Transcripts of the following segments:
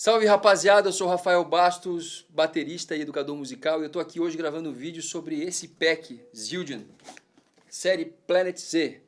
Salve rapaziada, eu sou Rafael Bastos, baterista e educador musical e eu tô aqui hoje gravando um vídeo sobre esse pack Zildjian, série Planet Z.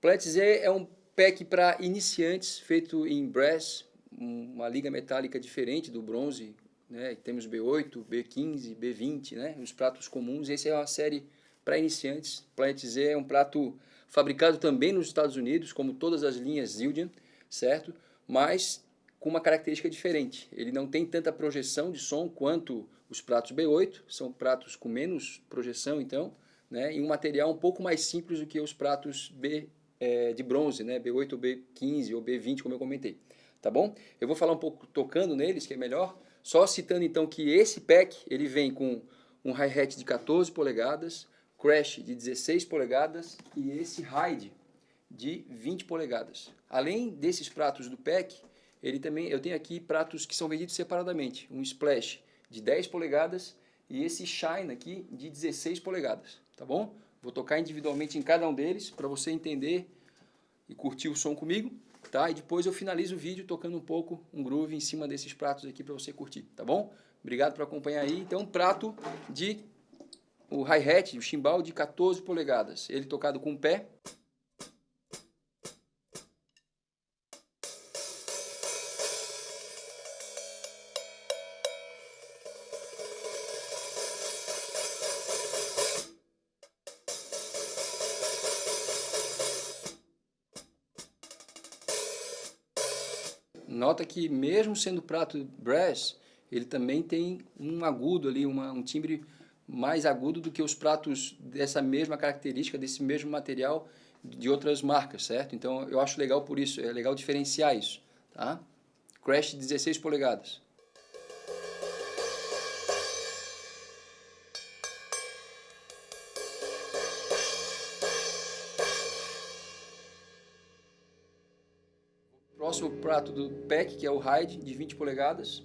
Planet Z é um pack para iniciantes feito em brass, uma liga metálica diferente do bronze, né? Temos B8, B15, B20, né? Os pratos comuns, esse é uma série para iniciantes. Planet Z é um prato fabricado também nos Estados Unidos, como todas as linhas Zildjian, certo? Mas com uma característica diferente. Ele não tem tanta projeção de som quanto os pratos B8, são pratos com menos projeção, então, né, e um material um pouco mais simples do que os pratos B é, de bronze, né, B8 ou B15 ou B20, como eu comentei. Tá bom? Eu vou falar um pouco tocando neles, que é melhor, só citando então que esse pack ele vem com um hi-hat de 14 polegadas, crash de 16 polegadas e esse ride de 20 polegadas. Além desses pratos do pack, ele também, eu tenho aqui pratos que são vendidos separadamente. Um splash de 10 polegadas e esse shine aqui de 16 polegadas, tá bom? Vou tocar individualmente em cada um deles para você entender e curtir o som comigo, tá? E depois eu finalizo o vídeo tocando um pouco um groove em cima desses pratos aqui para você curtir, tá bom? Obrigado por acompanhar aí. Então, um prato de o hi-hat, o chimbal de 14 polegadas. Ele tocado com o pé. Nota que mesmo sendo prato brass, ele também tem um agudo ali, uma, um timbre mais agudo do que os pratos dessa mesma característica, desse mesmo material de outras marcas, certo? Então eu acho legal por isso, é legal diferenciar isso, tá? Crash 16 polegadas. Próximo prato do pack, que é o Hyde, de 20 polegadas.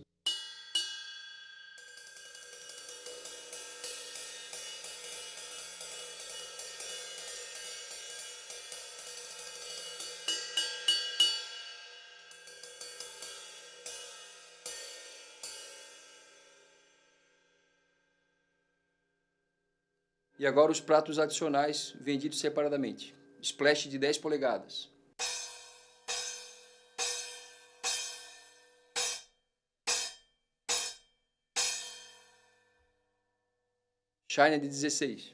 E agora os pratos adicionais vendidos separadamente. Splash de 10 polegadas. China de 16.